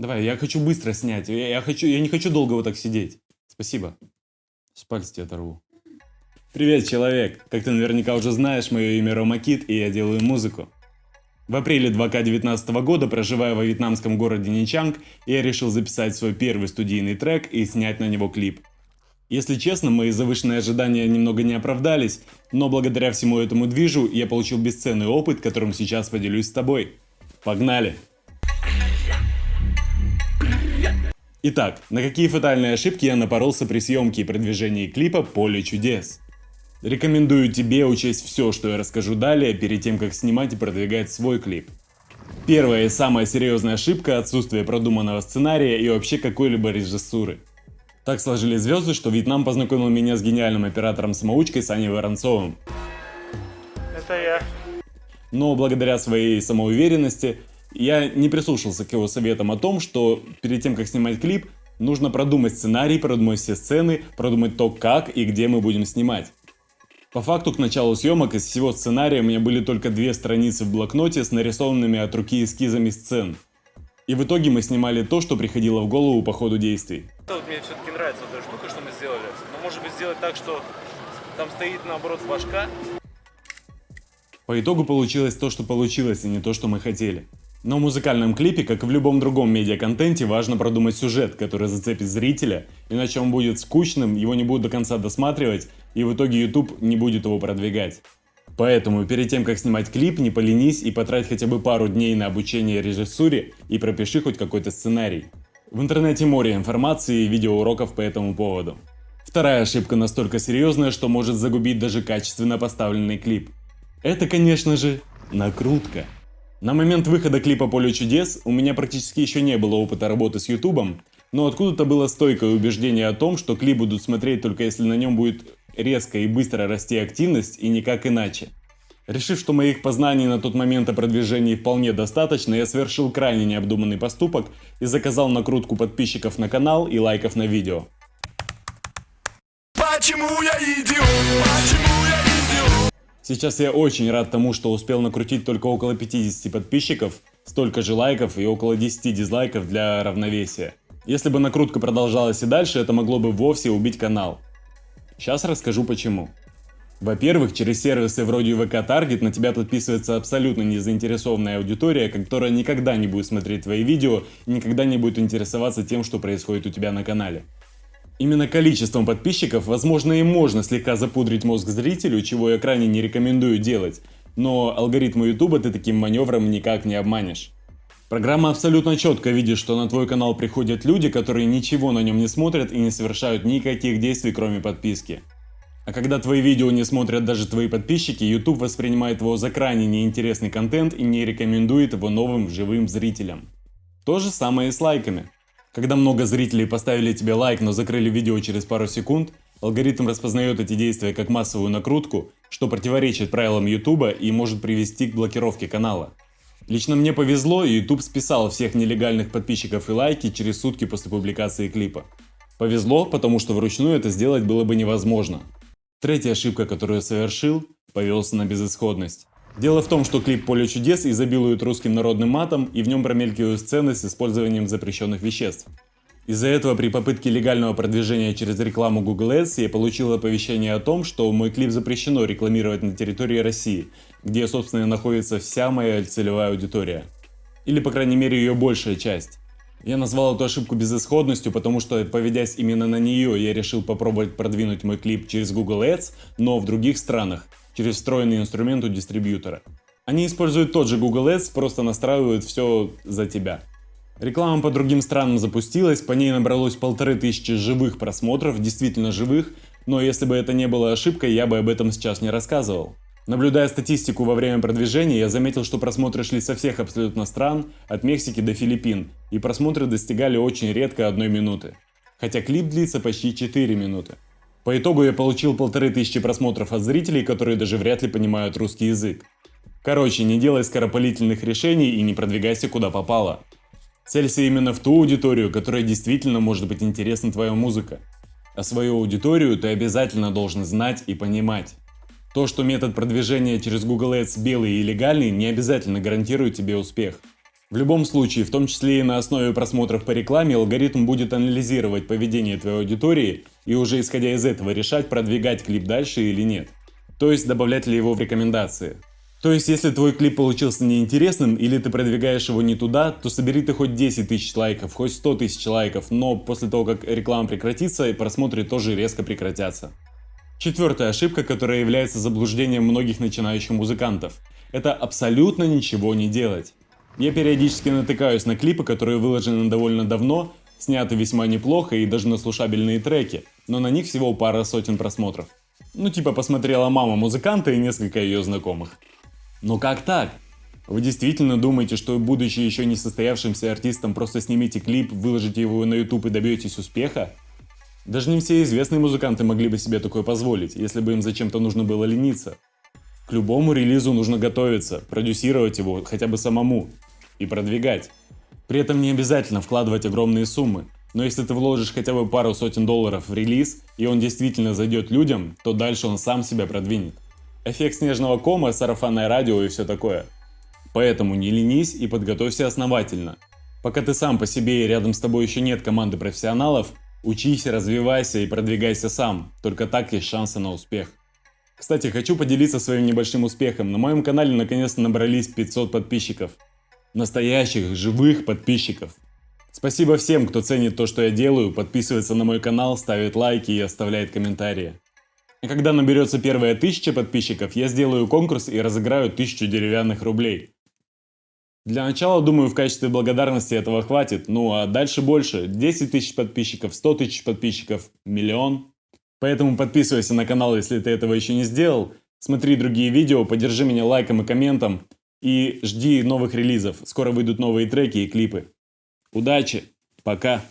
Давай, я хочу быстро снять. Я, я хочу, я не хочу долго вот так сидеть. Спасибо. С пальца тебе оторву. Привет, человек! Как ты наверняка уже знаешь, мое имя Рома Кит, и я делаю музыку. В апреле 2019 года, проживая во вьетнамском городе Ничанг, я решил записать свой первый студийный трек и снять на него клип. Если честно, мои завышенные ожидания немного не оправдались, но благодаря всему этому движу я получил бесценный опыт, которым сейчас поделюсь с тобой. Погнали! Итак, на какие фатальные ошибки я напоролся при съемке и продвижении клипа «Поле чудес»? Рекомендую тебе учесть все, что я расскажу далее, перед тем, как снимать и продвигать свой клип. Первая и самая серьезная ошибка – отсутствие продуманного сценария и вообще какой-либо режиссуры. Так сложились звезды, что Вьетнам познакомил меня с гениальным оператором-самоучкой Саней Воронцовым. Это я. Но благодаря своей самоуверенности я не прислушался к его советам о том, что перед тем, как снимать клип, нужно продумать сценарий, продумать все сцены, продумать то, как и где мы будем снимать. По факту, к началу съемок из всего сценария у меня были только две страницы в блокноте с нарисованными от руки эскизами сцен. И в итоге мы снимали то, что приходило в голову по ходу действий. Вот мне все-таки нравится вот эта штука, что мы сделали. Но может быть сделать так, что там стоит наоборот башка. По итогу получилось то, что получилось, и не то, что мы хотели. Но в музыкальном клипе, как и в любом другом медиаконтенте, важно продумать сюжет, который зацепит зрителя, иначе он будет скучным, его не будут до конца досматривать, и в итоге YouTube не будет его продвигать. Поэтому перед тем, как снимать клип, не поленись и потрать хотя бы пару дней на обучение режиссуре и пропиши хоть какой-то сценарий. В интернете море информации и видеоуроков по этому поводу. Вторая ошибка настолько серьезная, что может загубить даже качественно поставленный клип. Это, конечно же, накрутка. На момент выхода клипа «Поле чудес» у меня практически еще не было опыта работы с ютубом, но откуда-то было стойкое убеждение о том, что клип будут смотреть только если на нем будет резко и быстро расти активность и никак иначе. Решив, что моих познаний на тот момент о продвижении вполне достаточно, я совершил крайне необдуманный поступок и заказал накрутку подписчиков на канал и лайков на видео. Сейчас я очень рад тому, что успел накрутить только около 50 подписчиков, столько же лайков и около 10 дизлайков для равновесия. Если бы накрутка продолжалась и дальше, это могло бы вовсе убить канал. Сейчас расскажу почему. Во-первых, через сервисы вроде ВК Target на тебя подписывается абсолютно незаинтересованная аудитория, которая никогда не будет смотреть твои видео и никогда не будет интересоваться тем, что происходит у тебя на канале. Именно количеством подписчиков, возможно, и можно слегка запудрить мозг зрителю, чего я крайне не рекомендую делать, но алгоритмы YouTube ты таким маневром никак не обманешь. Программа абсолютно четко видит, что на твой канал приходят люди, которые ничего на нем не смотрят и не совершают никаких действий, кроме подписки. А когда твои видео не смотрят даже твои подписчики, YouTube воспринимает его за крайне неинтересный контент и не рекомендует его новым живым зрителям. То же самое и с лайками. Когда много зрителей поставили тебе лайк, но закрыли видео через пару секунд, алгоритм распознает эти действия как массовую накрутку, что противоречит правилам YouTube и может привести к блокировке канала. Лично мне повезло, YouTube списал всех нелегальных подписчиков и лайки через сутки после публикации клипа. Повезло, потому что вручную это сделать было бы невозможно. Третья ошибка, которую я совершил, повелся на безысходность. Дело в том, что клип «Поле чудес» изобилует русским народным матом и в нем промелькивают сцены с использованием запрещенных веществ. Из-за этого при попытке легального продвижения через рекламу Google Ads я получил оповещение о том, что мой клип запрещено рекламировать на территории России, где, собственно, находится вся моя целевая аудитория. Или, по крайней мере, ее большая часть. Я назвал эту ошибку безысходностью, потому что, поведясь именно на нее, я решил попробовать продвинуть мой клип через Google Ads, но в других странах, через встроенный инструмент у дистрибьютора. Они используют тот же Google Ads, просто настраивают все за тебя. Реклама по другим странам запустилась, по ней набралось полторы тысячи живых просмотров, действительно живых, но если бы это не было ошибкой, я бы об этом сейчас не рассказывал. Наблюдая статистику во время продвижения, я заметил, что просмотры шли со всех абсолютно стран, от Мексики до Филиппин, и просмотры достигали очень редко одной минуты. Хотя клип длится почти 4 минуты. По итогу я получил полторы тысячи просмотров от зрителей, которые даже вряд ли понимают русский язык. Короче, не делай скоропалительных решений и не продвигайся куда попало. Целься именно в ту аудиторию, которая действительно может быть интересна твоя музыка. А свою аудиторию ты обязательно должен знать и понимать. То, что метод продвижения через Google Ads белый и легальный, не обязательно гарантирует тебе успех. В любом случае, в том числе и на основе просмотров по рекламе, алгоритм будет анализировать поведение твоей аудитории и уже исходя из этого решать, продвигать клип дальше или нет. То есть добавлять ли его в рекомендации. То есть, если твой клип получился неинтересным или ты продвигаешь его не туда, то собери ты хоть 10 тысяч лайков, хоть 100 тысяч лайков, но после того, как реклама прекратится, просмотры тоже резко прекратятся. Четвертая ошибка, которая является заблуждением многих начинающих музыкантов. Это абсолютно ничего не делать. Я периодически натыкаюсь на клипы, которые выложены довольно давно, сняты весьма неплохо и даже на слушабельные треки, но на них всего пара сотен просмотров. Ну типа посмотрела мама музыканта и несколько ее знакомых. Но как так? Вы действительно думаете, что будучи еще не состоявшимся артистом, просто снимите клип, выложите его на YouTube и добьетесь успеха? Даже не все известные музыканты могли бы себе такое позволить, если бы им зачем-то нужно было лениться. К любому релизу нужно готовиться, продюсировать его хотя бы самому и продвигать. При этом не обязательно вкладывать огромные суммы, но если ты вложишь хотя бы пару сотен долларов в релиз, и он действительно зайдет людям, то дальше он сам себя продвинет. Эффект снежного кома, сарафанное радио и все такое. Поэтому не ленись и подготовься основательно. Пока ты сам по себе и рядом с тобой еще нет команды профессионалов, учись, развивайся и продвигайся сам. Только так есть шансы на успех. Кстати, хочу поделиться своим небольшим успехом. На моем канале наконец-то набрались 500 подписчиков. Настоящих, живых подписчиков. Спасибо всем, кто ценит то, что я делаю, подписывается на мой канал, ставит лайки и оставляет комментарии. И когда наберется первая тысяча подписчиков, я сделаю конкурс и разыграю тысячу деревянных рублей. Для начала, думаю, в качестве благодарности этого хватит, ну а дальше больше. 10 тысяч подписчиков, 100 тысяч подписчиков, миллион. Поэтому подписывайся на канал, если ты этого еще не сделал. Смотри другие видео, поддержи меня лайком и комментом. И жди новых релизов. Скоро выйдут новые треки и клипы. Удачи! Пока!